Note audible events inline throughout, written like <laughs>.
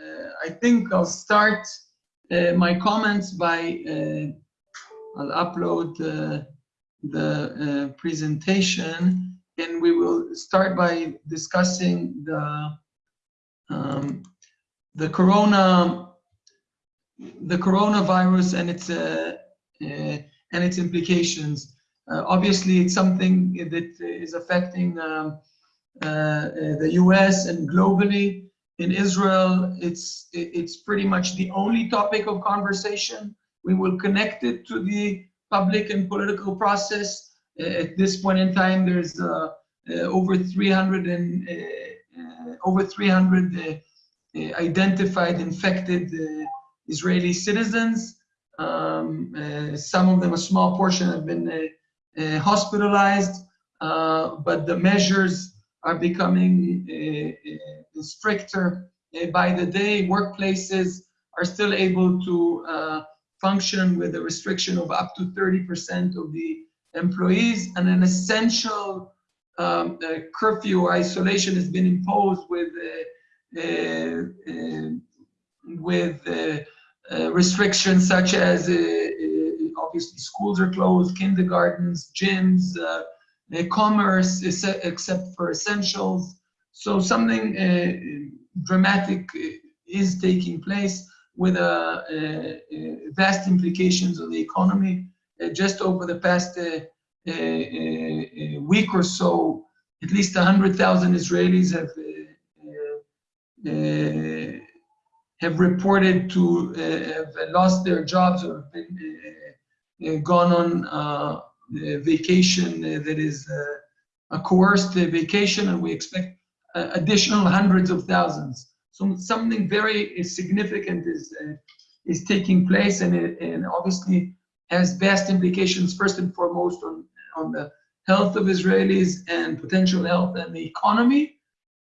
Uh, I think I'll start uh, my comments by, uh, I'll upload the, presentation and we will start by discussing the, um, the corona, the coronavirus and its, uh, uh, and its implications. Uh, obviously, it's something that is affecting um, the US and globally in Israel, it's, it's pretty much the only topic of conversation. We will connect it to the public and political process. At this point in time, there's uh, uh, over 300 and uh, over 300 identified infected Israeli citizens. Um, some of them, a small portion, have been hospitalized, but the measures are becoming uh, uh, stricter uh, by the day. Workplaces are still able to function with a restriction of up to 30% of the employees and an essential um, curfew or isolation has been imposed with with uh, restrictions such as uh, uh, obviously schools are closed, kindergartens, gyms, commerce except for essentials. So something uh, dramatic uh, is taking place with a, a, vast implications on the economy. Uh, just over the past week or so, at least 100,000 Israelis have have reported to uh, have lost their jobs or been, uh, gone on vacation that is uh, a coerced vacation, and we expect uh, additional hundreds of thousands. So something very significant is uh, is taking place, and it, and obviously has vast implications. First and foremost on on the health of Israelis and potential health and the economy,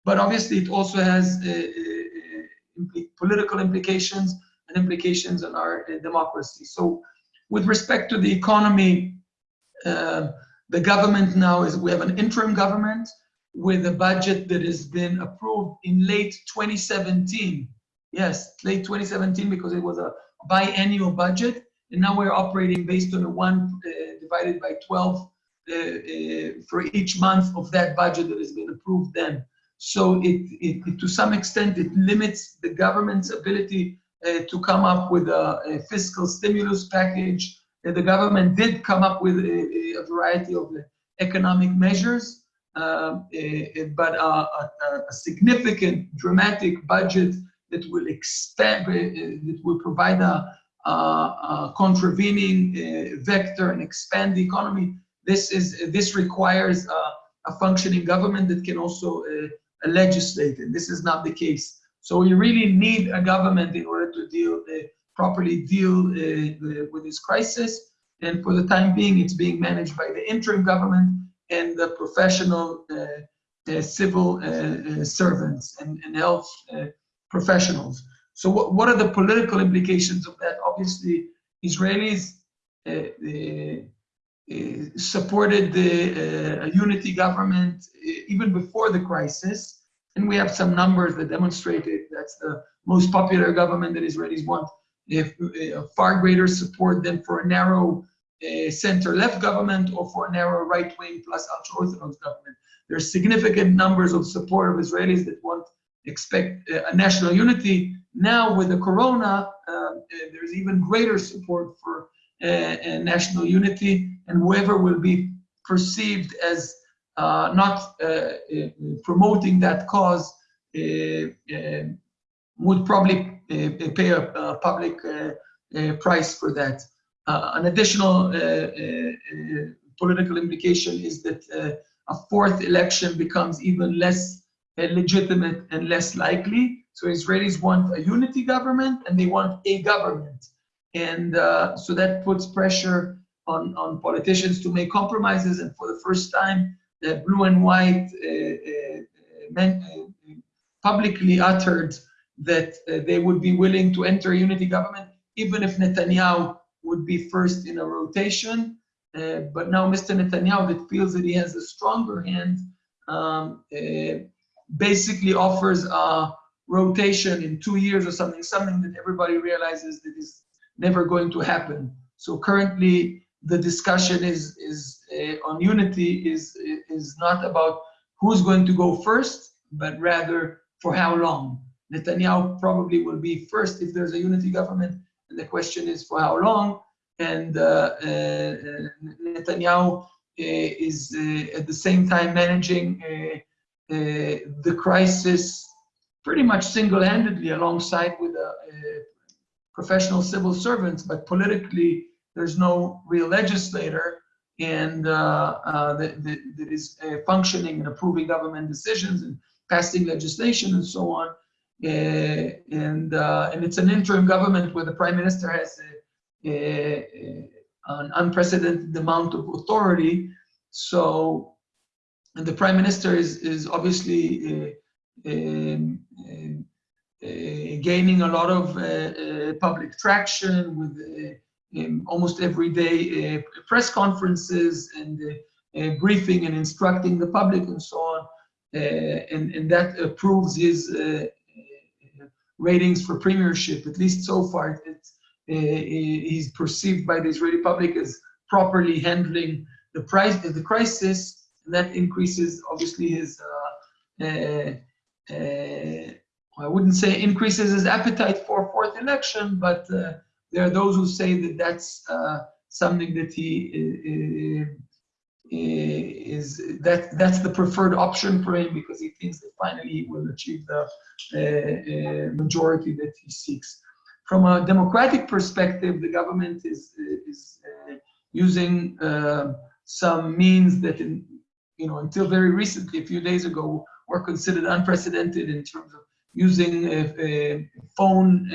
but obviously it also has uh, uh, political implications and implications on our uh, democracy. So with respect to the economy, the government now is, we have an interim government with a budget that has been approved in late 2017. Yes, late 2017 because it was a biannual budget. And now we're operating based on a one uh, divided by 12 uh, uh, for each month of that budget that has been approved then. So it, it to some extent, it limits the government's ability uh, to come up with a, a fiscal stimulus package the government did come up with a, a variety of economic measures, um, but a, a, a, significant, dramatic budget that will expand, that will provide a, a contravening uh, vector and expand the economy. This is this requires a, functioning government that can also uh, legislate, and this is not the case. So we really need a government in order to deal uh, properly deal uh, with this crisis. And for the time being, it's being managed by the interim government and the professional uh, uh, civil uh, servants and, and health professionals. So what, what are the political implications of that? Obviously, Israelis supported the unity government even before the crisis. And we have some numbers that demonstrate it. That's the most popular government that Israelis want if uh, far greater support than for a narrow uh, center-left government or for a narrow right-wing plus ultra-Orthodox government. There are significant numbers of support of Israelis that want expect uh, a national unity. Now with the corona, um, uh, there's even greater support for uh, national unity and whoever will be perceived as uh, not promoting that cause would probably pay a, a public price for that. Uh, an additional uh, uh, political implication is that a fourth election becomes even less legitimate and less likely. So Israelis want a unity government and they want a government. And uh, so that puts pressure on, on politicians to make compromises. And for the first time, the blue and white uh, publicly uttered that they would be willing to enter a unity government, even if Netanyahu would be first in a rotation. Uh, but now Mr. Netanyahu, that feels that he has a stronger hand, um, uh, basically offers a, rotation in two years or something, something that everybody realizes that is never going to happen. So currently, the discussion is is uh, on unity is is not about who's going to go first, but rather for how long. Netanyahu probably will be first if there's a unity government, the question is for how long. And uh, uh, Netanyahu uh, is uh, at the same time managing the crisis pretty much single-handedly alongside with professional civil servants, but politically there's no real legislator and uh, uh, that, that, that is uh, functioning and approving government decisions and passing legislation and so on. And and it's an interim government where the prime minister has a, a, an unprecedented amount of authority. So, the prime minister is is obviously um, um, gaining a lot of public traction with um, almost every day uh, press conferences and uh, uh, briefing and instructing the public and so on. and, and that proves his ratings for premiership, at least so far. he's perceived by the Israeli public as properly handling the price the crisis, and that increases obviously his. Uh, I wouldn't say increases his appetite for a fourth election, but uh, there are those who say that that's uh, something that he uh, uh, is that that's the preferred option for him because he thinks that finally he will achieve the uh, majority that he seeks. From a democratic perspective, the government is is uh, using uh, some means that, in, you know, until very recently, a few days ago, were considered unprecedented in terms of using a, phone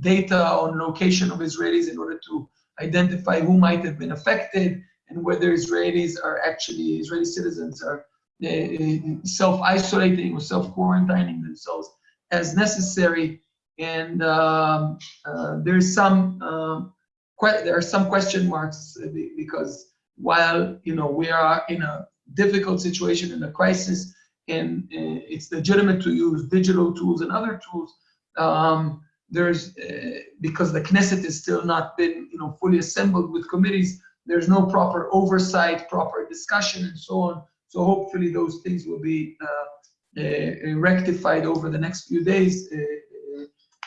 data on location of Israelis in order to identify who might have been affected and whether Israelis are actually, Israeli citizens are uh, self-isolating or self-quarantining themselves as necessary. And um, uh, there's some um, there are some question marks because while you know we are in a difficult situation in a crisis, and it's legitimate to use digital tools and other tools, um, there's uh, because the Knesset has still not been you know fully assembled with committees. There's no proper oversight, proper discussion, and so on. So hopefully those things will be uh, uh, rectified over the next few days, uh, uh,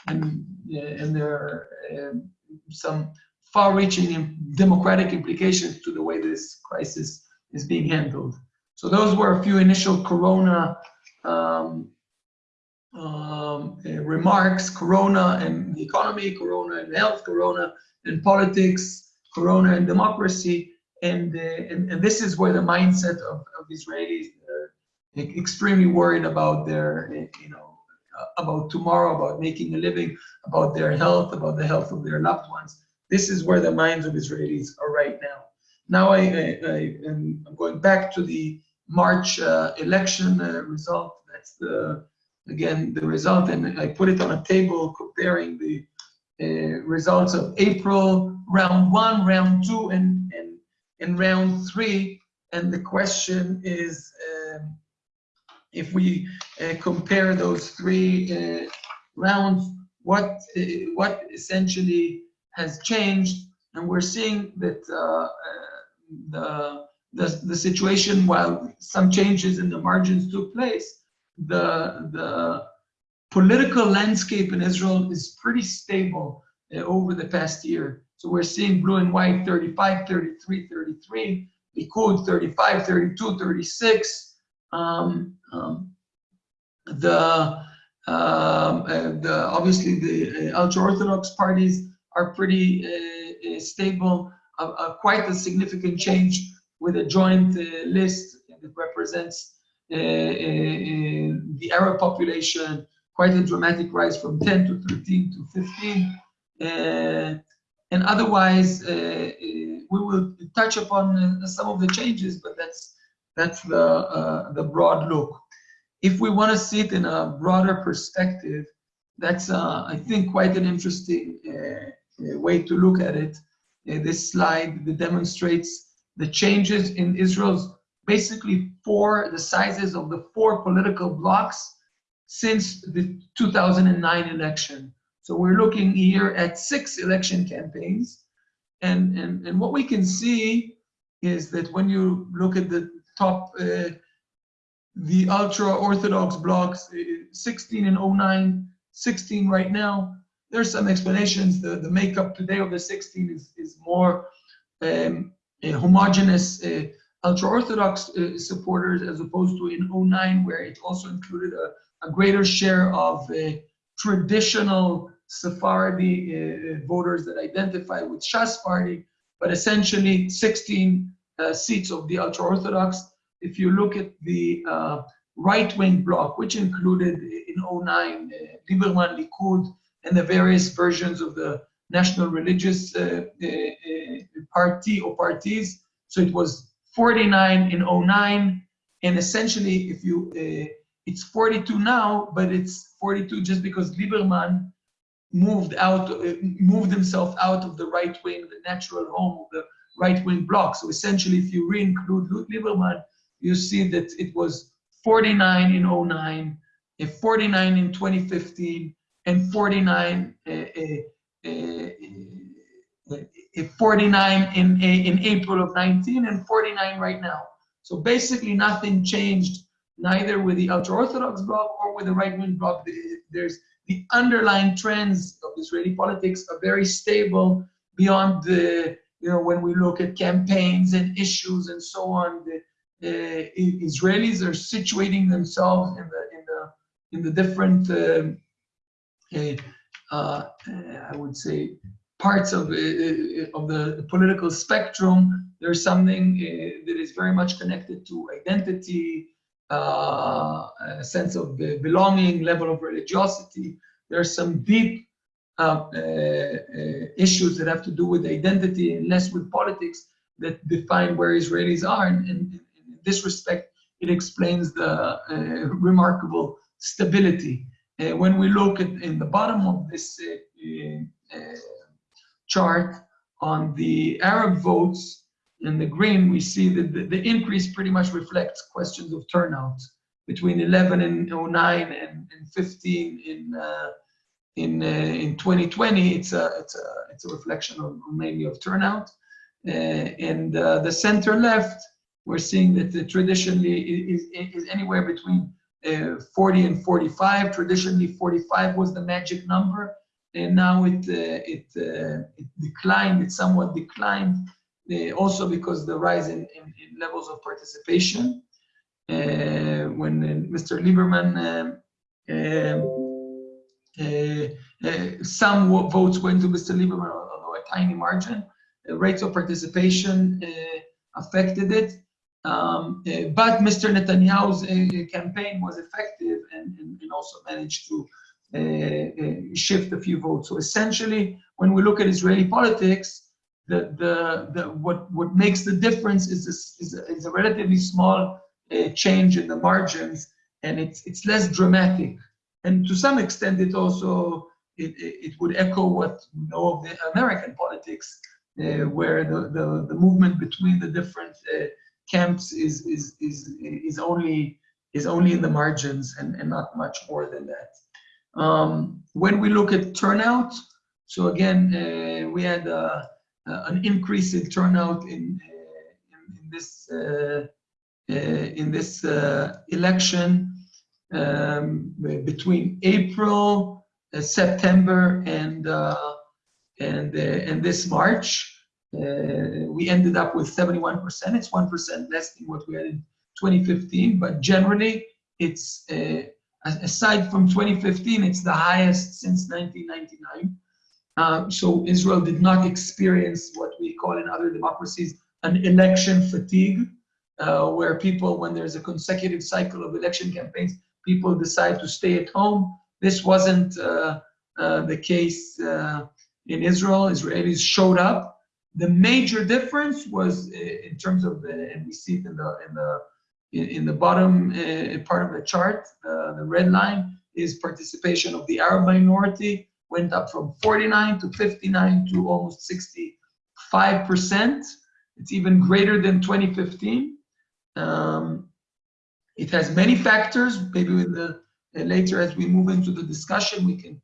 and uh, and there are um, some far-reaching democratic implications to the way this crisis is being handled. So those were a few initial Corona um, um, uh, remarks, Corona and the economy, Corona and health, Corona and politics, Corona and democracy. And, uh, and, and, this is where the mindset of, of Israelis are extremely worried about their, you know, about tomorrow, about making a living, about their health, about the health of their loved ones. This is where the minds of Israelis are right now. Now I, I, I am going back to the March uh, election uh, result. That's the again the result and I put it on a table comparing the uh, results of April round one, round two, and and, and round three. And the question is, um, if we uh, compare those three uh, rounds, what uh, what essentially has changed? And we're seeing that uh, uh, the, the the situation, while some changes in the margins took place, the, the political landscape in Israel is pretty stable uh, over the past year. So we're seeing blue and white 35, 33, 33, Likud 35, 32, 36. Um, um, the, um, uh, the obviously the uh, ultra-Orthodox parties are pretty uh, stable. quite a significant change with a joint list that represents Uh, uh, uh, the Arab population, quite a dramatic rise from 10 to 13 to 15. and otherwise, we will touch upon some of the changes, but that's that's the the broad look. If we want to see it in a broader perspective, that's uh, I think quite an interesting uh, way to look at it. Uh, this slide that demonstrates the changes in Israel's basically four, the sizes of the four political blocks since the 2009 election. So we're looking here at six election campaigns. And, and, and what we can see is that when you look at the top, uh, the ultra-Orthodox blocks, uh, 16 and 09, 16 right now, there's some explanations. The, the makeup today of the 16 is, is more um, homogenous uh, ultra-Orthodox uh, supporters as opposed to in 09 where it also included a, a greater share of uh, traditional Sephardi uh, voters that identify with Shas party, but essentially 16 uh, seats of the ultra-Orthodox. If you look at the uh, right-wing bloc, which included in 09 uh, Lieberman, Likud, and the various versions of the National Religious Party or parties. So it was 49 in 09, and essentially, if you, it's 42 now, but it's 42 just because Lieberman moved out, uh, moved himself out of the right wing, the natural home of the right wing bloc. So essentially, if you re-include Lieberman, you see that it was 49 in 09, 49 in 2015, and 49 uh, uh, uh, 49 in in April of 19, and 49 right now. So basically, nothing changed neither with the ultra-Orthodox bloc or with the right-wing bloc. There's the underlying trends of Israeli politics are very stable beyond the, you know, when we look at campaigns and issues and so on, the uh, Israelis are situating themselves in the, in the, in the different, uh, uh, I would say, parts of, uh, uh, of the political spectrum. There's something uh, that is very much connected to identity, a sense of belonging, level of religiosity. There are some deep uh, uh, issues that have to do with identity and less with politics that define where Israelis are. And, and in this respect, it explains the remarkable stability. when we look at in the bottom of this chart on the Arab votes, in the green, we see that the, the, increase pretty much reflects questions of turnout between 11 and 09 and, and 15 in uh, in uh, in 2020. It's a it's a it's a reflection of mainly of turnout. Uh, and uh, the center left, we're seeing that traditionally is, is anywhere between uh, 40 and 45. Traditionally, 45 was the magic number, and now it uh, it it declined. It somewhat declined uh, also because the rise in, in, in levels of participation. Uh, when uh, Mr. Lieberman, um, um, some votes went to Mr. Lieberman, although a tiny margin. rates of participation affected it. Um, uh, but Mr. Netanyahu's uh, campaign was effective and, and, and also managed to uh, shift a few votes. So essentially, when we look at Israeli politics, the, the, the, what, what makes the difference is, this, is, a, is a relatively small uh, change in the margins and it's, it's less dramatic. And to some extent, it also, it, it would echo what we know of the American politics, uh, where the, the, the movement between the different uh, camps is, is, is, is, only, is only in the margins and, and not much more than that. Um, when we look at turnout, so again, uh, we had uh, uh, an increase in turnout in, uh, in, in this uh, in this election um, between April, September, and and and this March. we ended up with 71%. It's 1% less than what we had in 2015, but generally it's aside from 2015, it's the highest since 1999. Um, so Israel did not experience what we call in other democracies an election fatigue, uh, where people, when there's a consecutive cycle of election campaigns, people decide to stay at home. This wasn't uh, uh, the case uh, in Israel. Israelis showed up. The major difference was uh, in terms of, and we see it in the in the in, the bottom uh, part of the chart, the red line is participation of the Arab minority went up from 49 to 59 to almost 65%. It's even greater than 2015. Um, it has many factors. Maybe with the uh, later as we move into the discussion, we can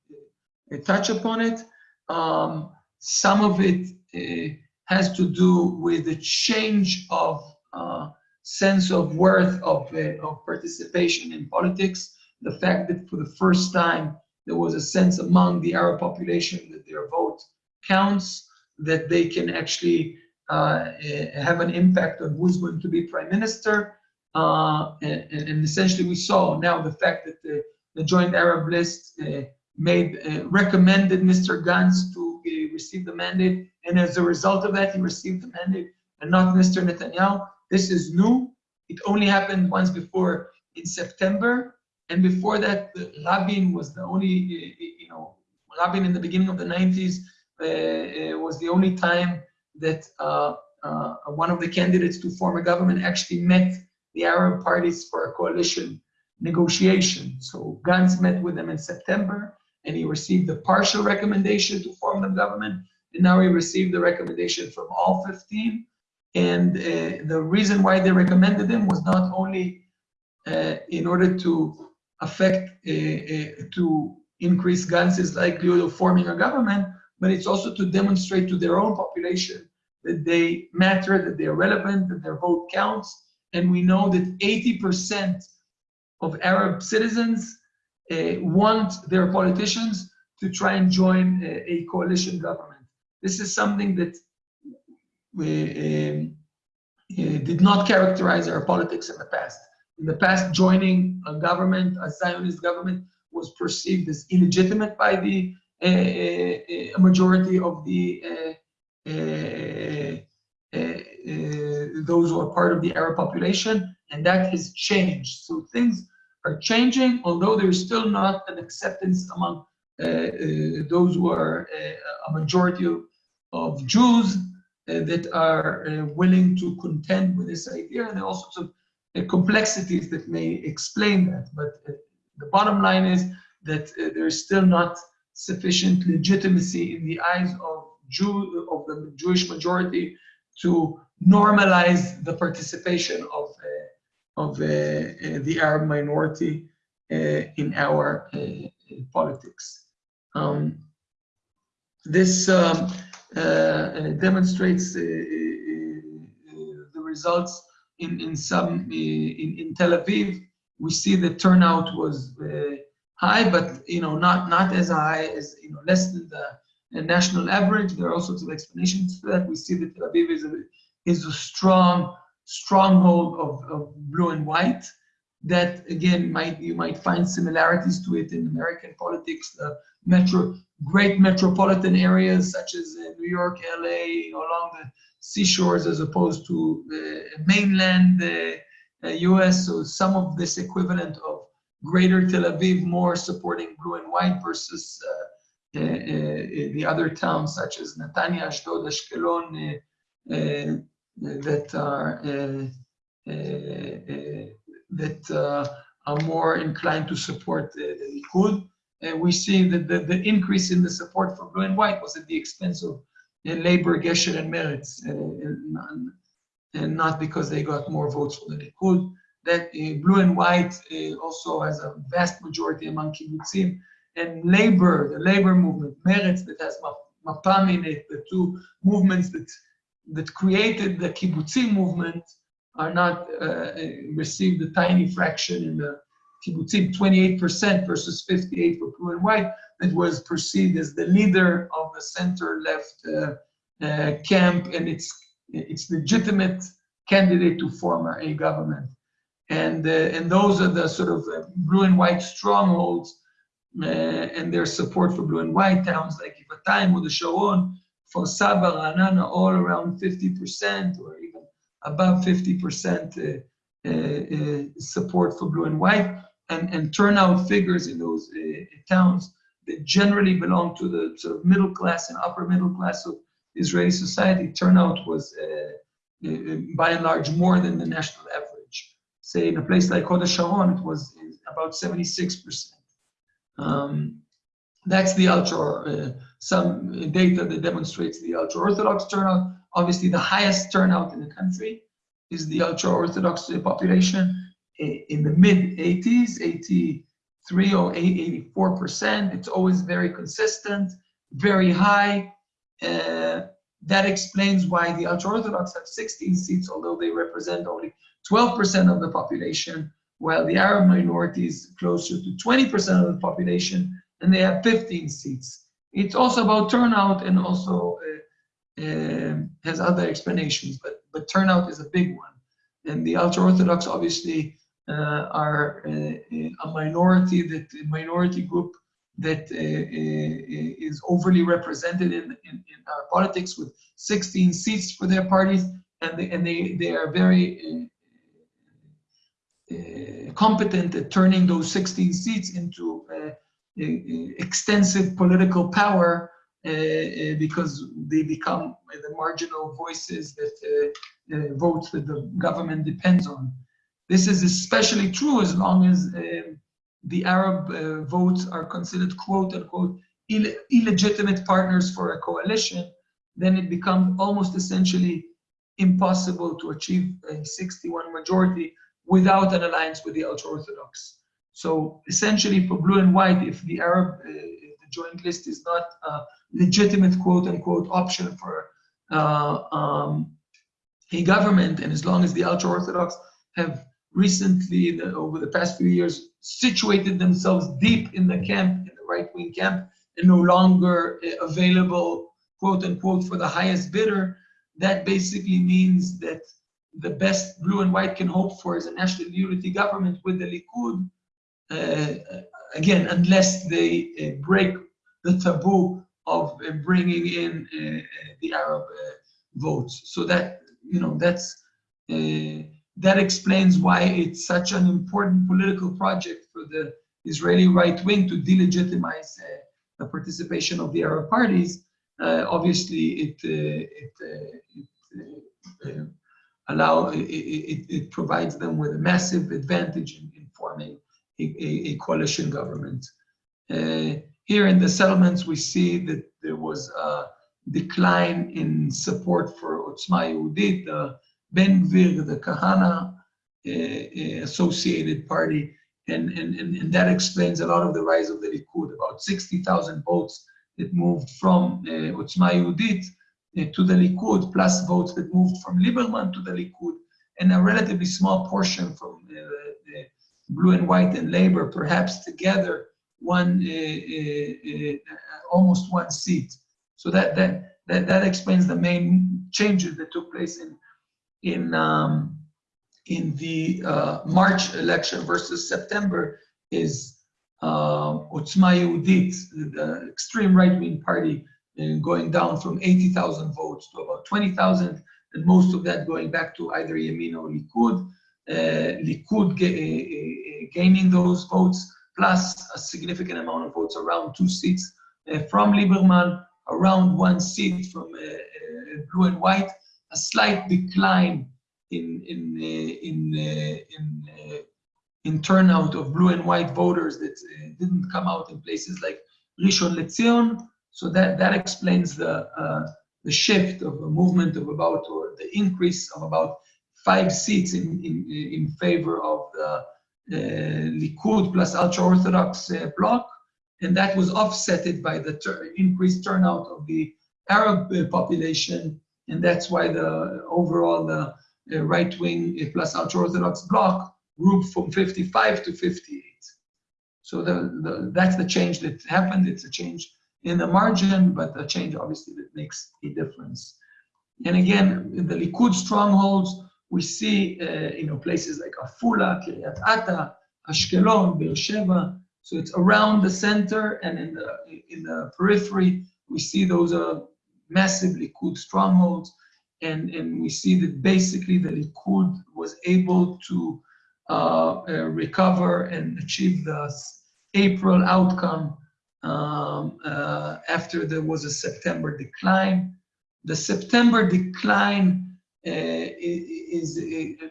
uh, touch upon it. Um, some of it uh, has to do with the change of uh, sense of worth of, uh, of participation in politics. The fact that for the first time there was a sense among the Arab population that their vote counts, that they can actually uh, have an impact on who's going to be prime minister. Uh, and, and, essentially we saw now the fact that the, the joint Arab list uh, made uh, recommended Mr. Gantz to uh, receive the mandate, and as a result of that, he received the mandate, and not Mr. Netanyahu. This is new. It only happened once before in September, and before that, Rabin was the only, uh, you know, Rabin in the beginning of the 90s uh, was the only time that uh, uh, one of the candidates to form a government actually met the Arab parties for a coalition negotiation. So Gantz met with them in September and he received a partial recommendation to form the government. And now he received the recommendation from all 15. And uh, the reason why they recommended them was not only uh, in order to affect, uh, uh to increase Gantz's likelihood of forming a government, but it's also to demonstrate to their own population that they matter, that they're relevant, that their vote counts. And we know that 80% of Arab citizens uh, want their politicians to try and join a, a coalition government. This is something that we, um, uh, did not characterize our politics in the past. In the past, joining a government, a Zionist government, was perceived as illegitimate by the uh, uh, majority of the uh, uh, uh, those who are part of the Arab population, and that has changed. So things are changing, although there's still not an acceptance among uh, uh, those who are uh, a majority of, of Jews that are willing to contend with this idea. And there are all sorts of complexities that may explain that. But the bottom line is that there's still not sufficient legitimacy in the eyes of Jew of the Jewish majority to normalize the participation of of uh, uh, the Arab minority uh, in our politics. Um, this um, Uh, demonstrates uh, uh, the results in, in some, in, in Tel Aviv. We see the turnout was high, but you know, not not as high as you know, less than the, national average. There are all sorts of explanations for that. We see that Tel Aviv is a, is a strong stronghold of, of blue and white that again might you might find similarities to it in American politics. The metro great metropolitan areas such as uh, New York, LA, along the seashores as opposed to the mainland uh, U.S. Uh, so some of this equivalent of greater Tel Aviv more supporting blue and white versus uh, uh, uh, the other towns such as Netanya, Ashdod, Ashkelon, that are uh, uh, uh, that are more inclined to support the Likud. And we see that the, the increase in the support for blue and white was at the expense of uh, Labor, Gesher, and Meretz, uh, and, and, not because they got more votes for the Likud. That blue and white also has a vast majority among kibbutzim, and labor, the labor movement, Meretz that has Mapam in it, the two movements that that created the kibbutzim movement are not uh, received a tiny fraction in the kibbutzim, 28% versus 58 for blue and white, that was perceived as the leader of the center-left uh, uh, camp and its its legitimate candidate to form a government. And, uh, and those are the sort of uh, blue and white strongholds uh, and their support for blue and white towns like Givatayim or the Sharon Kfar Saba, Ra'anana, all around 50% or even above 50% uh, uh, uh, support for blue and white, and, and turnout figures in those uh, towns that generally belong to the sort of middle class and upper middle class of Israeli society, turnout was uh, uh, by and large more than the national average. Say in a place like Hod Sharon, it was about 76%. Um, that's the ultra some data that demonstrates the ultra-Orthodox turnout, obviously the highest turnout in the country. Is the ultra-Orthodox population. In the mid 80s, 83 or 84%, it's always very consistent, very high. Uh, that explains why the ultra-Orthodox have 16 seats, although they represent only 12% of the population, while the Arab minority is closer to 20% of the population, and they have 15 seats. It's also about turnout and also uh, uh, has other explanations, but, but turnout is a big one. And the ultra-Orthodox obviously uh, are uh, a minority, that minority group that uh, uh, is overly represented in, in, in, our politics with 16 seats for their parties, and they, and they, they are very competent at turning those 16 seats into extensive political power because they become the marginal voices that uh, votes that the government depends on. This is especially true as long as the Arab uh, votes are considered quote unquote Ill illegitimate partners for a coalition, then it becomes almost essentially impossible to achieve a 61 majority without an alliance with the ultra-Orthodox. So essentially for blue and white, if the Arab uh, the joint list is not a legitimate quote unquote option for uh, um, a government, and as long as the ultra-Orthodox have recently, over the past few years, situated themselves deep in the camp, in the right-wing camp, and no longer uh, available, quote unquote, for the highest bidder, that basically means that the best blue and white can hope for is a national unity government with the Likud, uh, again, unless they uh, break the taboo of uh, bringing in uh, uh, the Arab votes. So that, you know, that's, that explains why it's such an important political project for the Israeli right wing to delegitimize the participation of the Arab parties. Obviously, it it, it allow it, it, it, provides them with a massive advantage in, in forming a, a, a, coalition government. Uh, here in the settlements, we see that there was a decline in support for Otzma Yehudit, the Ben Gvir, the Kahane uh, associated party, and, and, and, that explains a lot of the rise of the Likud, about 60,000 votes that moved from uh, Otzma Yehudit uh, to the Likud, plus votes that moved from Lieberman to the Likud, and a relatively small portion from uh, blue and white and labor, perhaps together one uh, uh, uh, almost one seat. So that, that that that explains the main changes that took place in in um, in the uh, March election versus September is uh, Otzma Yehudit, the extreme right-wing party, going down from 80,000 votes to about 20,000, and most of that going back to either Yemin or Likud. Uh, Likud gaining those votes, plus a significant amount of votes, around two seats uh, from Lieberman, around one seat from uh, uh, blue and white, a slight decline in in in in in turnout of blue and white voters that didn't come out in places like Rishon LeZion. So that that explains the the shift of a movement of about, or the increase of about five seats in, in, in favor of the uh, Likud plus ultra-Orthodox uh, bloc, and that was offsetted by the increased turnout of the Arab uh, population, and that's why the overall the right-wing plus ultra-Orthodox bloc grew from 55 to 58. So the, the, that's the change that happened. It's a change in the margin, but a change obviously that makes a difference. And again, the Likud strongholds, we see uh, you know places like Afula, Kiryat Ata, Ashkelon, Beersheba. So it's around the center and in the in the periphery, we see those are massive Likud strongholds, and and we see that basically the Likud was able to uh, uh, recover and achieve the April outcome um, uh, after there was a September decline. The September decline is,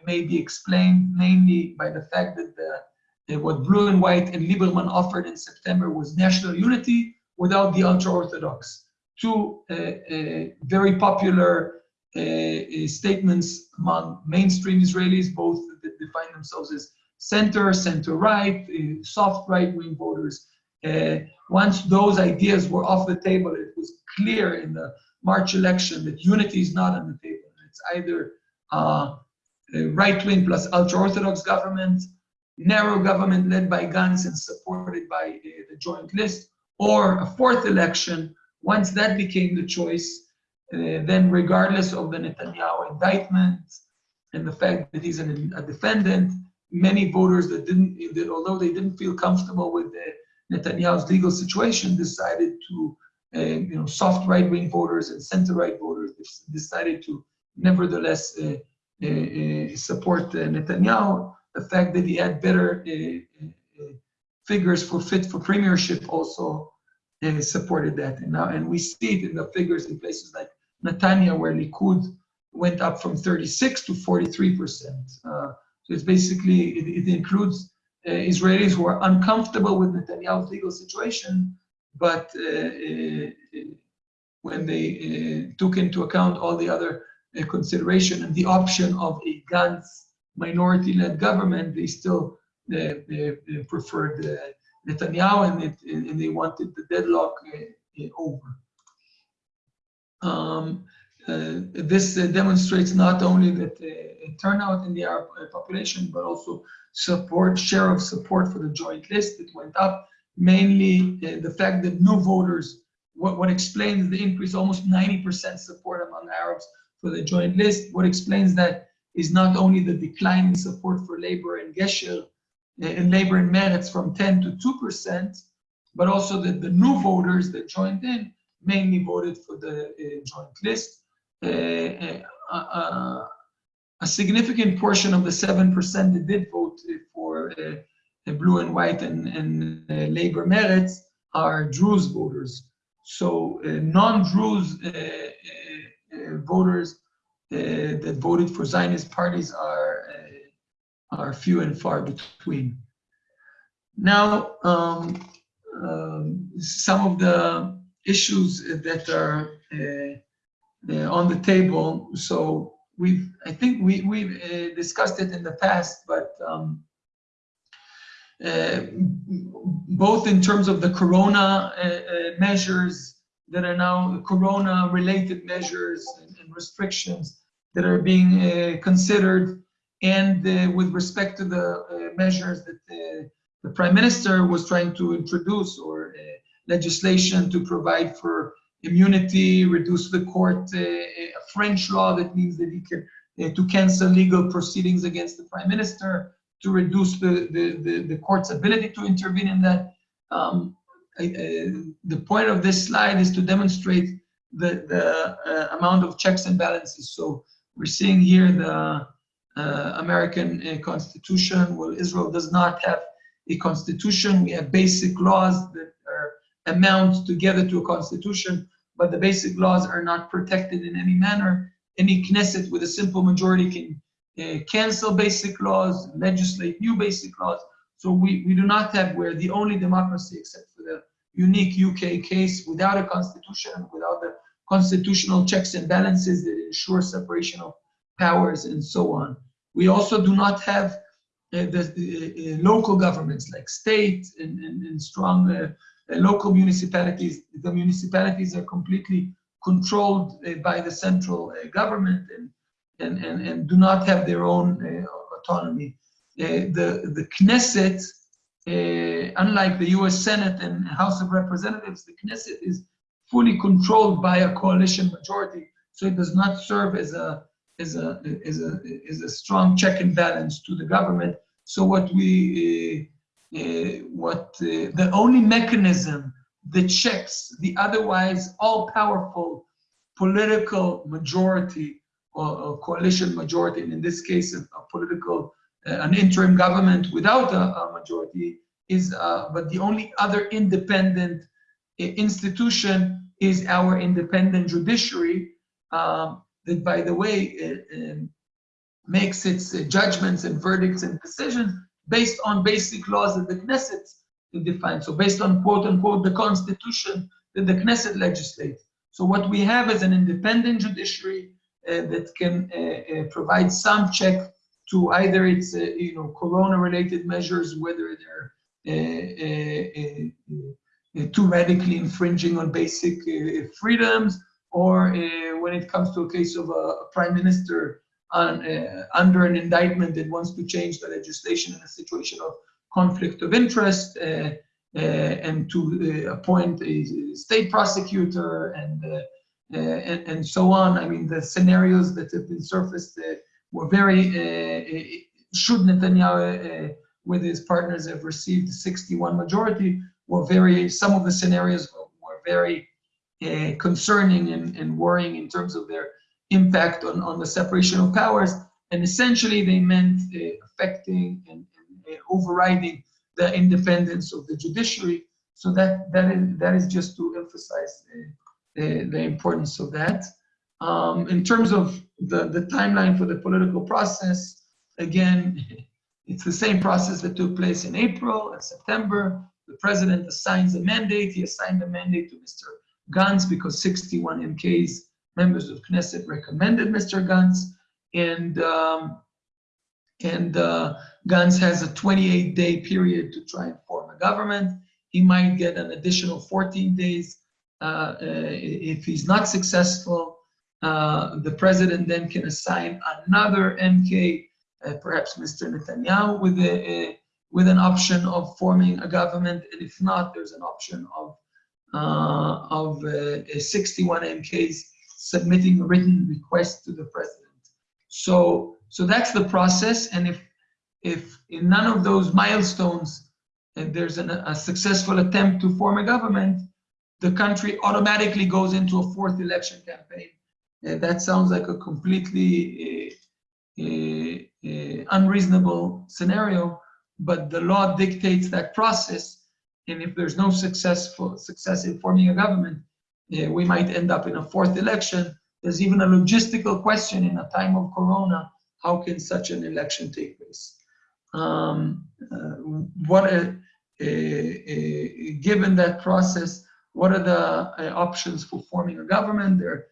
may be explained mainly by the fact that the, what Blue and White and Lieberman offered in September was national unity without the ultra-Orthodox. Two uh, uh, very popular uh, statements among mainstream Israelis, both that define themselves as center, center-right, uh, soft right-wing voters. Uh, once those ideas were off the table, it was clear in the March election that unity is not on the table. It's either uh, right-wing plus ultra-Orthodox government, narrow government led by Gantz and supported by uh, the joint list, or a fourth election. Once that became the choice, uh, then regardless of the Netanyahu indictment and the fact that he's an, a defendant, many voters that didn't, that although they didn't feel comfortable with the, Netanyahu's legal situation, decided to, uh, you know, soft right-wing voters and center-right voters decided to nevertheless uh, uh, uh support uh, Netanyahu. The fact that he had better uh, figures for fit for premiership also supported that. And now, and we see it in the figures in places like Netanya, where Likud went up from 36 to 43 percent. So it's basically, it, it includes uh, Israelis who are uncomfortable with Netanyahu's legal situation, but uh, uh, when they uh, took into account all the other uh, consideration and the option of a Gantz minority-led government, they still they, they preferred Netanyahu and, it, and, they wanted the deadlock over. Um, uh, this uh, demonstrates not only that uh, turnout in the Arab population, but also support, share of support for the joint list that went up. Mainly the fact that new voters, what, what explains the increase, almost 90% support among Arabs for the joint list. What explains that is not only the decline in support for labor and Gesher, eh, and labor and Meretz from 10 to 2%, but also that the new voters that joined in mainly voted for the uh, joint list. Uh, uh, a significant portion of the 7% that did vote for blue and white and, and labor Meretz are Druze voters. So non-Druze voters that voted for Zionist parties are are few and far between. Now, um, um, some of the issues that are uh, uh, on the table. So we've, I think we, we've uh, discussed it in the past, but um, uh, both in terms of the corona uh, uh, measures that are now corona related measures and, and restrictions that are being uh, considered and with respect to the measures that the prime minister was trying to introduce or legislation to provide for immunity, reduce the court, uh, a French law that means that he can uh, to cancel legal proceedings against the prime minister, to reduce the, the, the, the court's ability to intervene in that. Um, the point of this slide is to demonstrate the, the uh, amount of checks and balances. So we're seeing here the uh, American uh, Constitution. Well, Israel does not have a constitution. We have basic laws that are amount together to a constitution but the basic laws are not protected in any manner. Any Knesset with a simple majority can uh, cancel basic laws, legislate new basic laws. So we, we do not have, we're the only democracy except unique UK case without a constitution, without the constitutional checks and balances that ensure separation of powers and so on. We also do not have uh, the, uh, local governments like state and, and, and strong uh, uh, local municipalities, the municipalities are completely controlled uh, by the central uh, government and, and, and, and do not have their own autonomy. the, the Knesset, unlike the US Senate and House of Representatives, the Knesset is fully controlled by a coalition majority, so it does not serve as a as a as a as a strong check and balance to the government. So what we uh, what uh, the only mechanism that checks the otherwise all-powerful political majority or, or, coalition majority, and in this case, a, a political, uh, an interim government without a, a majority is, uh, but the only other independent uh, institution is our independent judiciary um, that, by the way, um, makes its judgments and verdicts and decisions based on basic laws that the Knesset defines. So based on quote unquote the constitution that the Knesset legislates. So what we have is an independent judiciary that can provide some check to either its uh, you know corona-related measures, whether they're uh, uh, too radically infringing on basic freedoms, or when it comes to a case of a, a prime minister on, under an indictment that wants to change the legislation in a situation of conflict of interest uh, uh, and to uh, appoint a state prosecutor and, and, and so on. I mean, the scenarios that have been surfaced were very, should Netanyahu with his partners have received 61 majority, were very, some of the scenarios were very uh, concerning and, and worrying in terms of their impact on, on the separation of powers. And essentially they meant uh, affecting and, and uh, overriding the independence of the judiciary. So that, that, is, that is just to emphasize the, the importance of that. Um, in terms of the, the timeline for the political process, again, <laughs> it's the same process that took place in April and September. The president assigns a mandate. He assigned a mandate to Mr. Gantz because 61 MKs, members of Knesset, recommended Mr. Gantz. And, um, and uh, Gantz has a 28-day period to try and form a government. He might get an additional 14 days uh, uh, if he's not successful. Uh, the president then can assign another MK uh, perhaps Mr. Netanyahu with a, a, with an option of forming a government, and if not, there's an option of uh, of uh, 61 MKs submitting a written request to the president. So so that's the process, and if if in none of those milestones uh, there's an, a successful attempt to form a government, the country automatically goes into a fourth election campaign. Uh, that sounds like a completely uh, uh, unreasonable scenario, but the law dictates that process. And if there's no successful success in forming a government, we might end up in a fourth election. There's even a logistical question in a time of Corona. How can such an election take place? Um, uh, what uh, given that process, what are the uh, options for forming a government? There,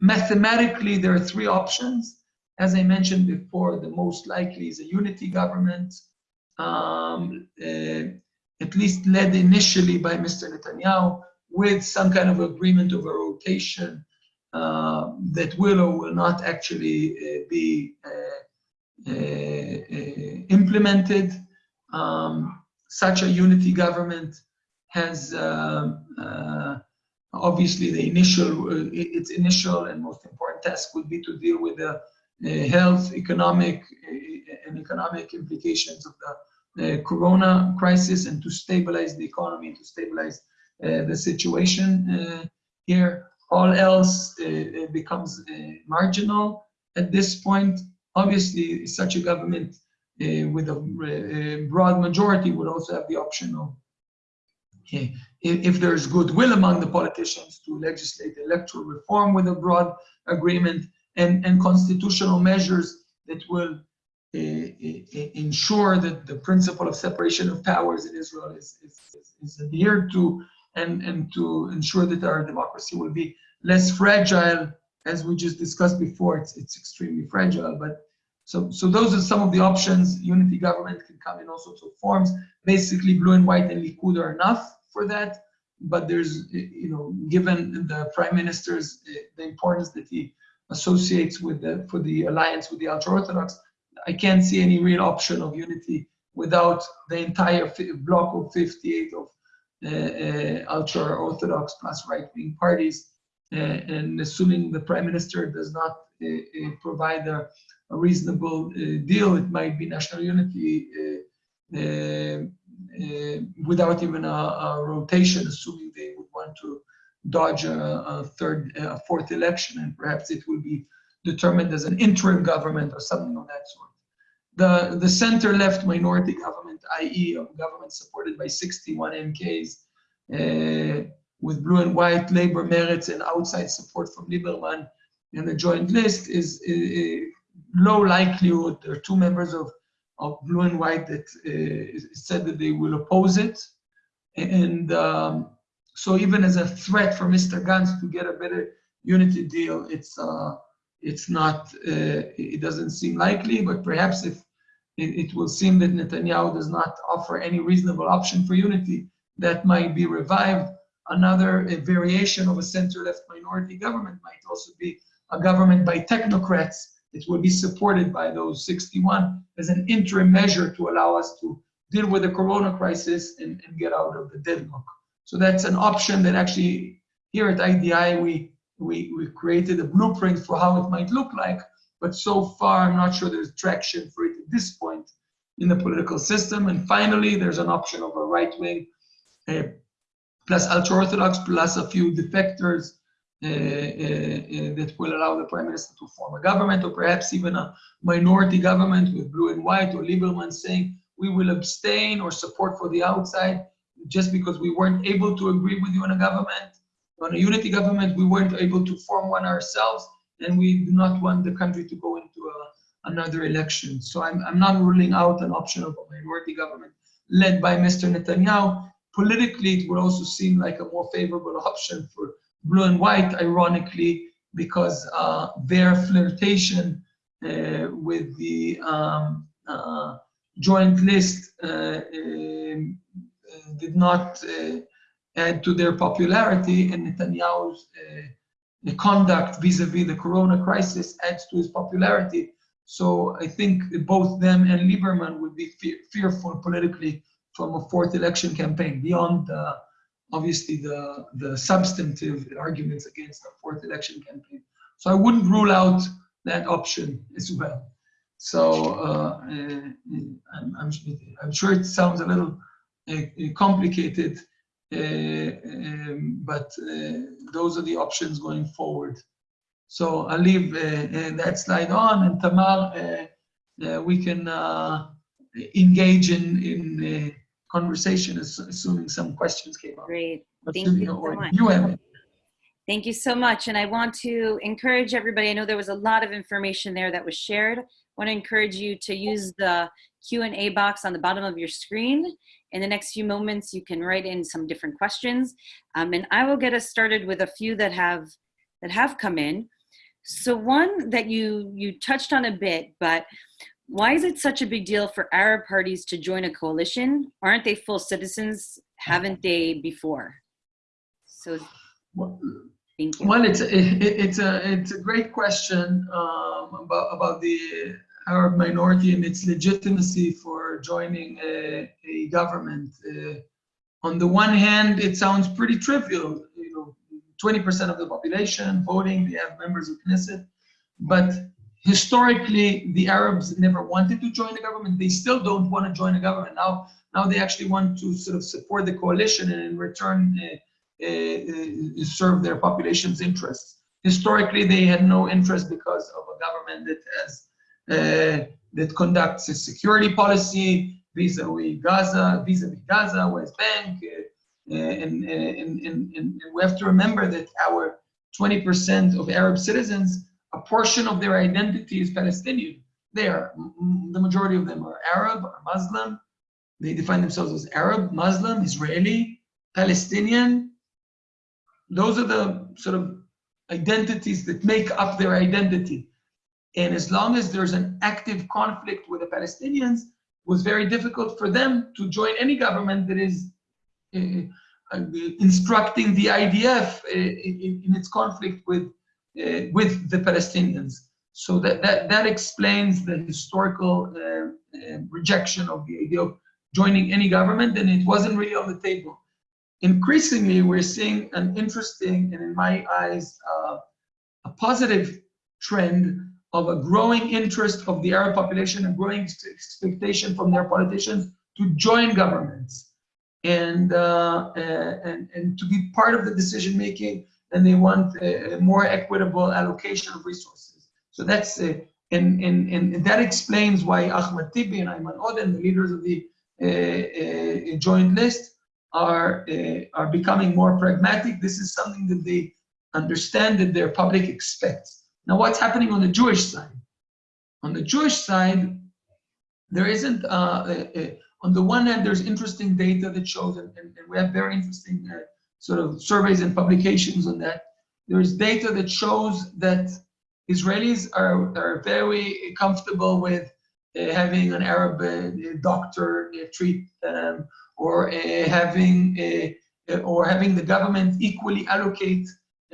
mathematically, there are three options. As I mentioned before, the most likely is a unity government, um, uh, at least led initially by Mr. Netanyahu, with some kind of agreement of a rotation uh, that will or will not actually uh, be uh, uh, uh, implemented. Um, such a unity government has obviously the initial, uh, its initial and most important task would be to deal with the uh, health, economic, uh, and economic implications of the uh, corona crisis and to stabilize the economy, to stabilize uh, the situation uh, here. All else becomes marginal at this point. Obviously, such a government with a broad majority would also have the option of if there's goodwill among the politicians to legislate electoral reform with a broad agreement, and, and constitutional measures that will uh, ensure that the principle of separation of powers in Israel is, is, is, adhered to and, and to ensure that our democracy will be less fragile. As we just discussed before, it's, it's extremely fragile. But so, so those are some of the options. Unity government can come in all sorts of forms. Basically, blue and white and Likud are enough for that. But there's, you know, given the prime minister's, uh, the importance that he associates with the for the alliance with the ultra-orthodox, I can't see any real option of unity without the entire block of 58 of uh, uh, ultra-orthodox plus right-wing parties. Uh, and assuming the prime minister does not provide a, a reasonable deal, it might be national unity without even a, a rotation, assuming they would want to dodge a, a third, a fourth election, and perhaps it will be determined as an interim government or something of that sort. The, the center-left minority government, i.e. a government supported by 61 MKs, uh, with blue and white labor Meretz and outside support from Lieberman and the joint list is, low likelihood. There are two members of, of blue and white that uh, said that they will oppose it. And um, so even as a threat for Mr. Gantz to get a better unity deal, it's uh, it's not, uh, it doesn't seem likely, but perhaps if it, it, will seem that Netanyahu does not offer any reasonable option for unity, that might be revived. Another variation of a center-left minority government might also be a government by technocrats it will be supported by those 61 as an interim measure to allow us to deal with the corona crisis and, and get out of the deadlock. So that's an option that actually here at IDI we, we, we created a blueprint for how it might look like, but so far I'm not sure there's traction for it at this point in the political system. And finally, there's an option of a right wing uh, plus ultra-Orthodox plus a few defectors Eh, eh, eh, that will allow the prime minister to form a government or perhaps even a minority government with blue and white or Lieberman saying we will abstain or support for the outside just because we weren't able to agree with you on a government. On a unity government, we weren't able to form one ourselves and we do not want the country to go into a, another election. So I'm, I'm not ruling out an option of a minority government led by Mr. Netanyahu. Politically, it would also seem like a more favorable <laughs> option for blue and white, ironically, because uh, their flirtation uh, with the um, uh, joint list uh, um, did not uh, add to their popularity, and Netanyahu's uh, conduct vis-a-vis -vis the corona crisis adds to his popularity. So I think both them and Lieberman would be fe fearful politically from a fourth election campaign beyond obviously the, the substantive arguments against a fourth election campaign. So I wouldn't rule out that option as well. So uh, uh, I'm, I'm, I'm, sure it sounds a little uh, complicated, uh, um, but those are the options going forward. So I'll leave that slide on and Tamar, we can engage in, in conversation, is assuming some questions came up. Great. Thank you so much. You have it. Thank you so much. And I want to encourage everybody, I know there was a lot of information there that was shared. I want to encourage you to use the Q&A box on the bottom of your screen. In the next few moments, you can write in some different questions. Um, and I will get us started with a few that have, that have come in. So one that you, you touched on a bit, but why is it such a big deal for Arab parties to join a coalition? Aren't they full citizens? Haven't they before? So, well, thank you. Well, it's a, it, it's a it's a great question um, about about the Arab minority and its legitimacy for joining a, a government. Uh, on the one hand, it sounds pretty trivial. You know, 20% of the population voting, they have members of Knesset, but historically, the Arabs never wanted to join the government. They still don't want to join the government. Now, now they actually want to sort of support the coalition and in return uh, uh, uh, serve their population's interests. Historically, they had no interest because of a government that has uh, that conducts a security policy vis-a-vis Gaza, vis-a-vis Gaza, West Bank, uh, and, and, and, and we have to remember that our 20% of Arab citizens a portion of their identity is Palestinian. They are, the majority of them are Arab, or Muslim. They define themselves as Arab, Muslim, Israeli, Palestinian. Those are the sort of identities that make up their identity. And as long as there's an active conflict with the Palestinians, it was very difficult for them to join any government that is uh, instructing the IDF uh, in, in, its conflict with with the Palestinians. So that, that, that explains the historical uh, uh, rejection of the idea of joining any government, and it wasn't really on the table. Increasingly, we're seeing an interesting, and in my eyes, uh, a positive trend of a growing interest of the Arab population and growing expectation from their politicians to join governments and, uh, and, and to be part of the decision making and they want a more equitable allocation of resources. So that's, uh, and, and, and that explains why Ahmed Tibi and Ayman Odeh, the leaders of the uh, uh, joint list, are, uh, are becoming more pragmatic. This is something that they understand that their public expects. Now, what's happening on the Jewish side? On the Jewish side, there isn't, uh, uh, on the one hand, there's interesting data that shows, and, and, and we have very interesting sort of surveys and publications on that. There is data that shows that Israelis are, are very comfortable with uh, having an Arab uh, doctor uh, treat them or having or having the government equally allocate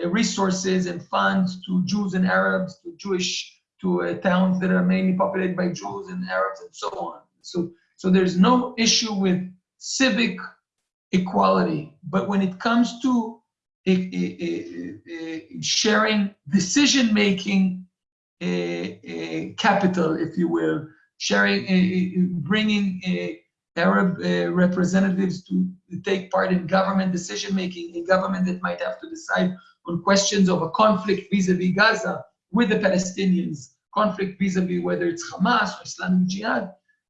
resources and funds to Jews and Arabs, to Jewish, to towns that are mainly populated by Jews and Arabs and so on. So, so there's no issue with civic equality. But when it comes to eh, eh, eh, sharing decision-making capital, if you will, sharing, bringing Arab representatives to take part in government decision-making, a government that might have to decide on questions of a conflict vis-a-vis -vis Gaza with the Palestinians, conflict vis-a-vis -vis whether it's Hamas or Islamic Jihad,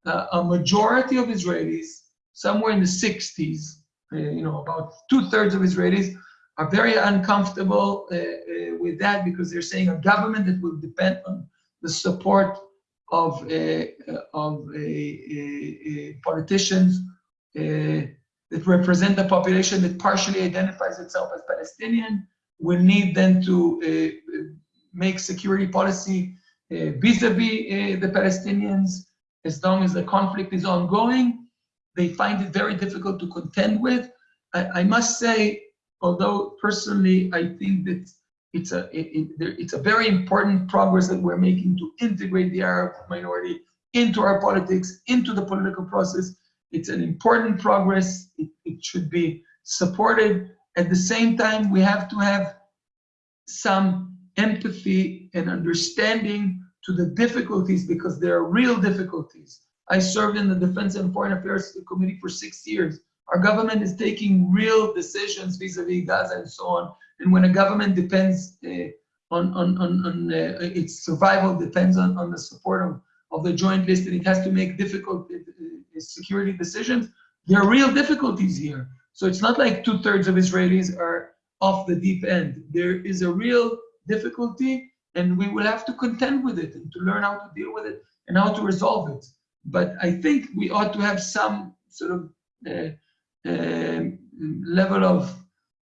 uh, a majority of Israelis, somewhere in the 60s, uh, you know, about two-thirds of Israelis are very uncomfortable uh, uh with that because they're saying a government that will depend on the support of, uh, of politicians that represent the population that partially identifies itself as Palestinian will need then to make security policy vis-a-vis -vis, the Palestinians as long as the conflict is ongoing. They find it very difficult to contend with. I, I must say, although personally I think that it's a it, it, it's a very important progress that we're making to integrate the Arab minority into our politics, into the political process. It's an important progress. It, it should be supported. At the same time, we have to have some empathy and understanding to the difficulties because there are real difficulties. I served in the Defense and Foreign Affairs Committee for six years. Our government is taking real decisions vis-a-vis -vis Gaza and so on and when a government depends uh, on, on, on, on uh, its survival depends on, on the support of, of the joint list and it has to make difficult uh, security decisions, there are real difficulties here. So it's not like two thirds of Israelis are off the deep end. There is a real difficulty and we will have to contend with it and to learn how to deal with it and how to resolve it. But I think we ought to have some sort of uh, uh, level of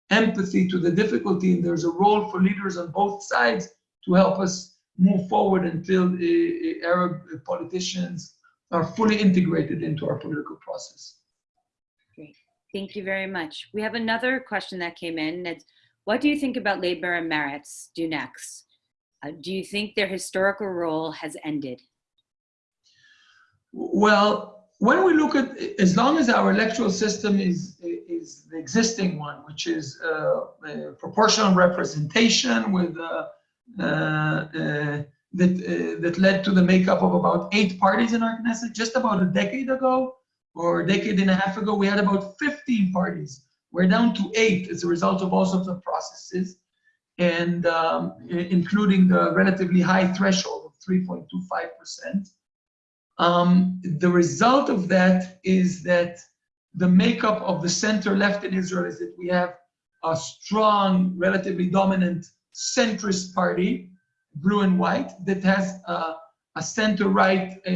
empathy to the difficulty, and there's a role for leaders on both sides to help us move forward until uh, Arab politicians are fully integrated into our political process. Great, thank you very much. We have another question that came in. What do you think about labor and Meretz do next? Uh, do you think their historical role has ended? Well, when we look at, as long as our electoral system is, is the existing one, which is uh, proportional representation with uh, uh, uh that uh, that led to the makeup of about eight parties in our Knesset. Just about a decade ago, or a decade and a half ago, we had about 15 parties. We're down to eight as a result of all sorts of processes, and um, including the relatively high threshold of 3.25 percent. Um, the result of that is that the makeup of the center left in Israel is that we have a strong, relatively dominant centrist party, blue and white, that has a, a center right uh,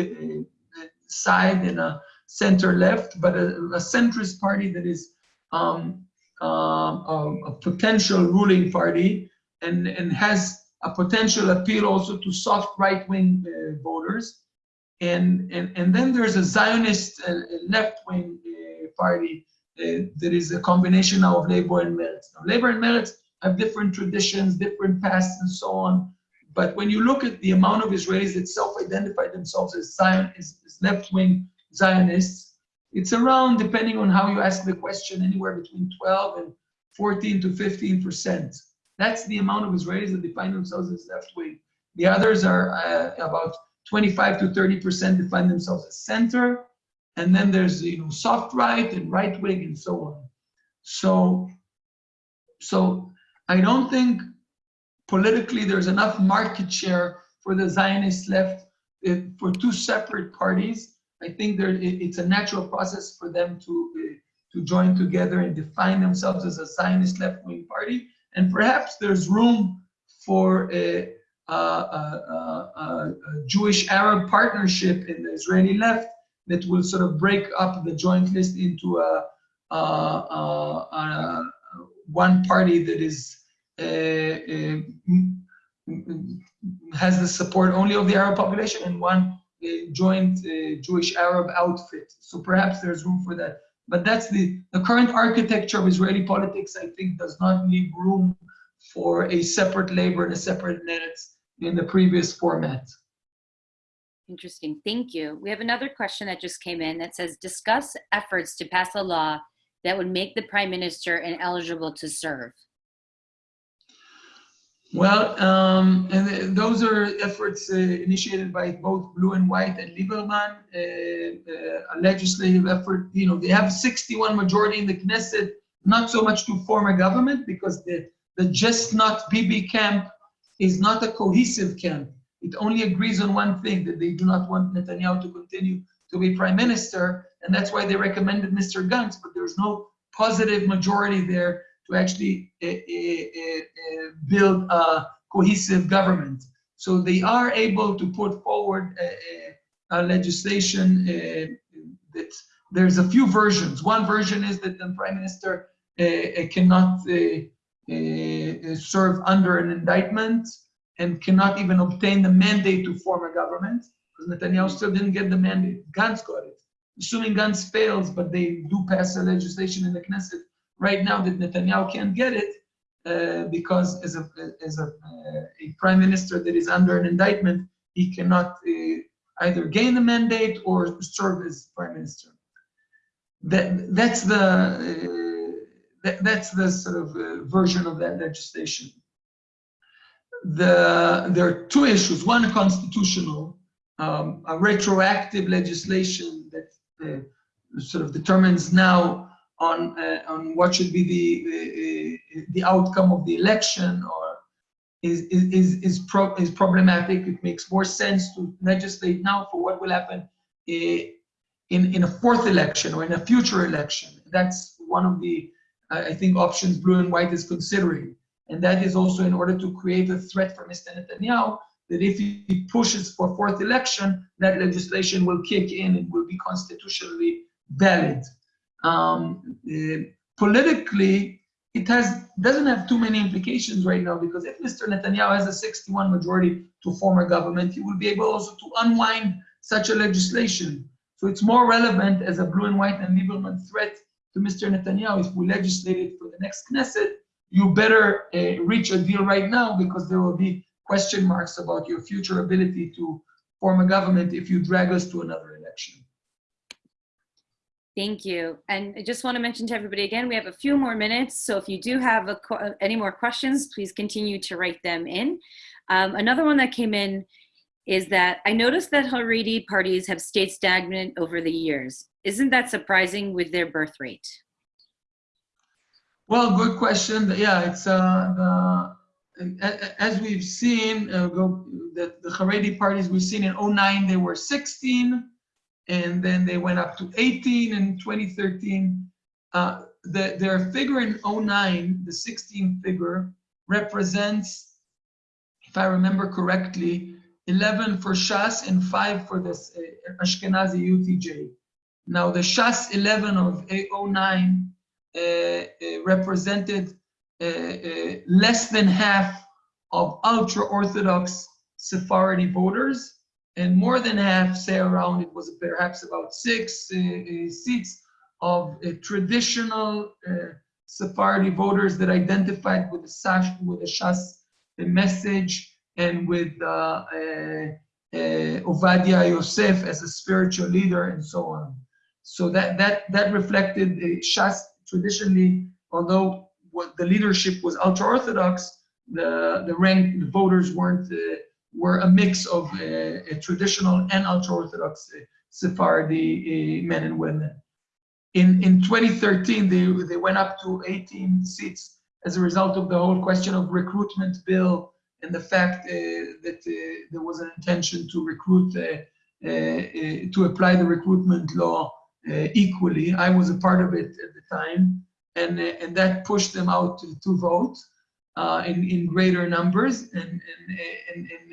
uh, uh, side and a center left, but a, a centrist party that is um, um a, a potential ruling party and, and has a potential appeal also to soft right-wing uh, voters. And, and, and then there's a Zionist uh, left-wing uh, party uh, that is a combination now of Labor and Meretz. Now, Labor and Meretz have different traditions, different pasts, and so on. But when you look at the amount of Israelis that self-identify themselves as Zion, as, as left-wing Zionists, it's around, depending on how you ask the question, anywhere between 12 and 14 to 15 percent. That's the amount of Israelis that define themselves as left wing. The others are uh, about 25 to 30% define themselves as center. And then there's you know soft right and right wing and so on. So, so I don't think politically there's enough market share for the Zionist left uh, for two separate parties. I think there, it's a natural process for them to uh, to join together and define themselves as a Zionist left-wing party. And perhaps there's room for a, a, a, a Jewish-Arab partnership in the Israeli left that will sort of break up the joint list into a, one party that is has the support only of the Arab population and one joint uh, Jewish Arab outfit. So perhaps there's room for that. But that's the, the current architecture of Israeli politics, I think, does not leave room for a separate labor and a separate Meretz in the previous format. Interesting, thank you. We have another question that just came in that says, discuss efforts to pass a law that would make the prime minister ineligible to serve. Well, um, and those are efforts uh, initiated by both Blue and White and Lieberman, uh, uh, a legislative effort. You know, they have 61 majority in the Knesset, not so much to form a government because the, the just not Bibi camp is not a cohesive camp. It only agrees on one thing, that they do not want Netanyahu to continue to be prime minister. And that's why they recommended Mr. Gantz, but there's no positive majority there to actually uh, uh, uh, build a cohesive government. So they are able to put forward a, a legislation eh, that there's a few versions. One version is that the prime minister cannot serve under an indictment and cannot even obtain the mandate to form a government because Netanyahu still didn't get the mandate. Gantz got it. Assuming Gantz fails, but they do pass a legislation in the Knesset right now that Netanyahu can't get it uh, because as a as a, uh, a prime minister that is under an indictment, he cannot uh, either gain the mandate or serve as prime minister. That that's the uh, that, that's the sort of version of that legislation. The there are two issues. One constitutional, um, a retroactive legislation that uh, sort of determines now on uh, on what should be the the outcome of the election or is is is pro is problematic. It makes more sense to legislate now for what will happen uh, in in a fourth election or in a future election. That's one of the I think options Blue and White is considering, and that is also in order to create a threat for Mr. Netanyahu that if he pushes for fourth election, that legislation will kick in and will be constitutionally valid. Um, uh, politically, it has doesn't have too many implications right now because if Mr. Netanyahu has a 61 majority to form a government, he will be able also to unwind such a legislation. So it's more relevant as a blue and white and Lieberman threat to Mr. Netanyahu. If we legislate it for the next Knesset, you better uh, reach a deal right now because there will be question marks about your future ability to form a government if you drag us to another election. Thank you. And I just want to mention to everybody again, we have a few more minutes. So if you do have a, any more questions, please continue to write them in. Um, another one that came in is that I noticed that Haredi parties have stayed stagnant over the years. Isn't that surprising with their birth rate? Well, good question. Yeah, it's uh, as we've seen, uh, go, the, the Haredi parties we've seen in 09, they were 16 and then they went up to 18 in 2013. Uh, the, their figure in 09, the 16 figure, represents, if I remember correctly, 11 for Shas and 5 for the uh, Ashkenazi UTJ. Now, the Shas 11 of 09 uh, uh, represented uh, uh, less than half of ultra-Orthodox Sephardi voters, and more than half, say around, it was perhaps about six uh, uh seats of uh, traditional uh, Sephardi voters that identified with the Sash, with the Shas the message and with uh, Ovadia Yosef as a spiritual leader and so on. So that that that reflected Shas traditionally, although the leadership was ultra orthodox, the the rank the voters weren't uh, were a mix of uh, traditional and ultra-Orthodox uh, Sephardi uh, men and women. In, in 2013, they, they went up to 18 seats as a result of the whole question of recruitment bill and the fact uh, that uh, there was an intention to recruit, uh, to apply the recruitment law equally. I was a part of it at the time, and, and that pushed them out to, to vote uh, in, in greater numbers and, and, and, and,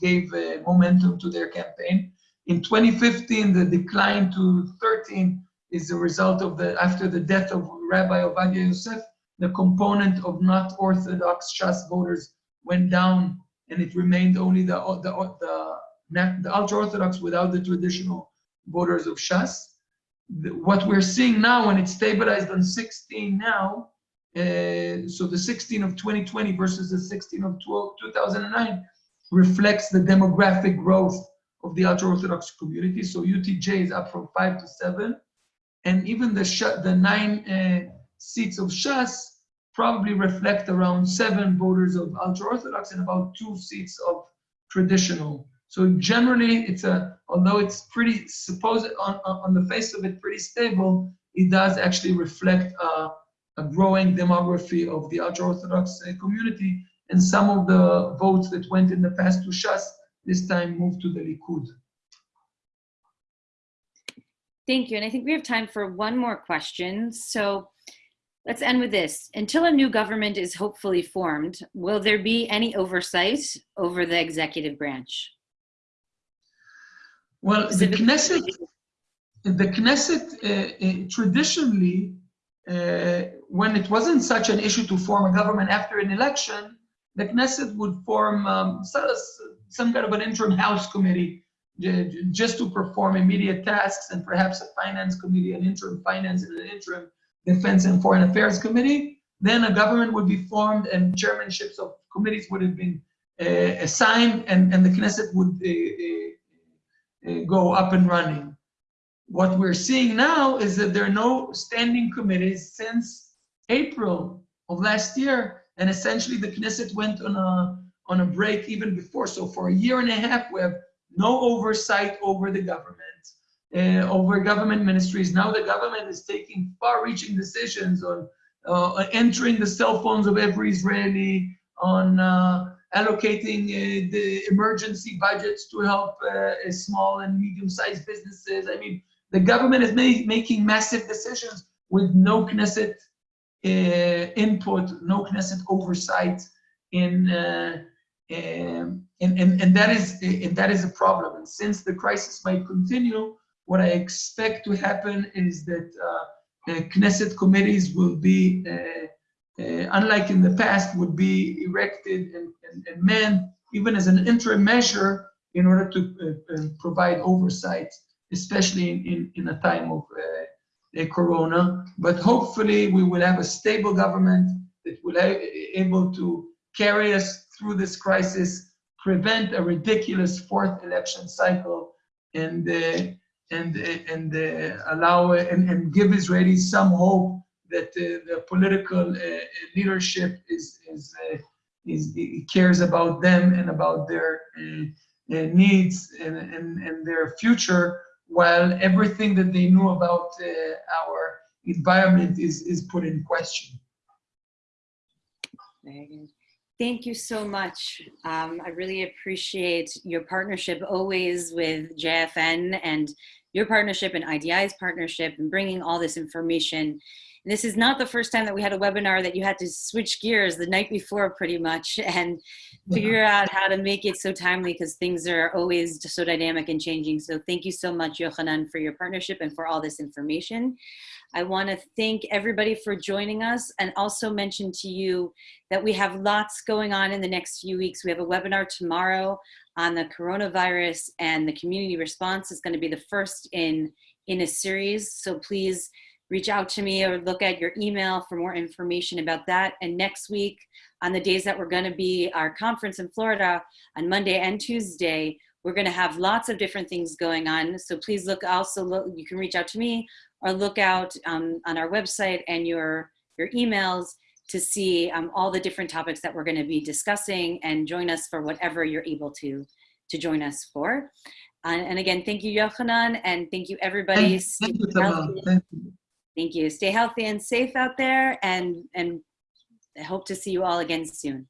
gave uh, momentum to their campaign. In 2015, the decline to 13 is the result of the, after the death of Rabbi Ovadia Yosef, the component of not Orthodox Shas voters went down and it remained only the, the, the, the ultra-Orthodox without the traditional voters of Shas. What we're seeing now, when it's stabilized on 16 now, uh, so the 16 of 2020 versus the 16 of 12, 2009 reflects the demographic growth of the ultra-Orthodox community. So UTJ is up from five to seven. And even the, sh the nine uh, seats of Shas probably reflect around seven voters of ultra-Orthodox and about two seats of traditional. So generally, it's a, although it's pretty, supposed on, on the face of it, pretty stable, it does actually reflect a, a growing demography of the ultra-Orthodox uh, community. And some of the votes that went in the past to Shas this time moved to the Likud. Thank you. And I think we have time for one more question. So let's end with this. Until a new government is hopefully formed, will there be any oversight over the executive branch? Well, the Knesset, the Knesset uh, uh, traditionally, uh, when it wasn't such an issue to form a government after an election, the Knesset would form um, some kind of an interim House committee just to perform immediate tasks and perhaps a finance committee, an interim finance and an interim defense and foreign affairs committee. Then a government would be formed and chairmanships of committees would have been uh, assigned and, and the Knesset would uh, uh, go up and running. What we're seeing now is that there are no standing committees since April of last year and essentially the Knesset went on a on a break even before. So for a year and a half, we have no oversight over the government, uh, over government ministries. Now the government is taking far-reaching decisions on uh, entering the cell phones of every Israeli, on uh, allocating uh, the emergency budgets to help uh, small and medium-sized businesses. I mean, the government is ma making massive decisions with no Knesset input, no Knesset oversight in um, and, and, and that is and that is a problem. And since the crisis might continue, what I expect to happen is that uh, uh, Knesset committees will be, uh, uh, unlike in the past, would be erected and, and, and manned even as an interim measure in order to uh, uh, provide oversight, especially in, in, in a time of corona. But hopefully we will have a stable government that will be able to carry us through this crisis, prevent a ridiculous fourth election cycle, and uh, and uh, and uh, allow and, and give Israelis some hope that the political leadership is is is cares about them and about their needs and, and, and their future, while everything that they knew about our environment is, is put in question. Thank you so much. Um, I really appreciate your partnership always with JFN and your partnership and IDI's partnership and bringing all this information. And this is not the first time that we had a webinar that you had to switch gears the night before pretty much <laughs> and figure out how to make it so timely because things are always so dynamic and changing. So thank you so much, Yochanan, for your partnership and for all this information. I want to thank everybody for joining us and also mention to you that we have lots going on in the next few weeks. We have a webinar tomorrow on the coronavirus and the community response is going to be the first in, in a series. So please reach out to me or look at your email for more information about that. And next week, on the days that we're going to be our conference in Florida on Monday and Tuesday, we're going to have lots of different things going on. So please look also, look, you can reach out to me or look out um, on our website and your, your emails to see um, all the different topics that we're going to be discussing and join us for whatever you're able to, to join us for. Uh, and again, thank you, Yochanan, and thank you, everybody. Thank you, thank you. Thank you. Stay healthy and safe out there, and, and I hope to see you all again soon.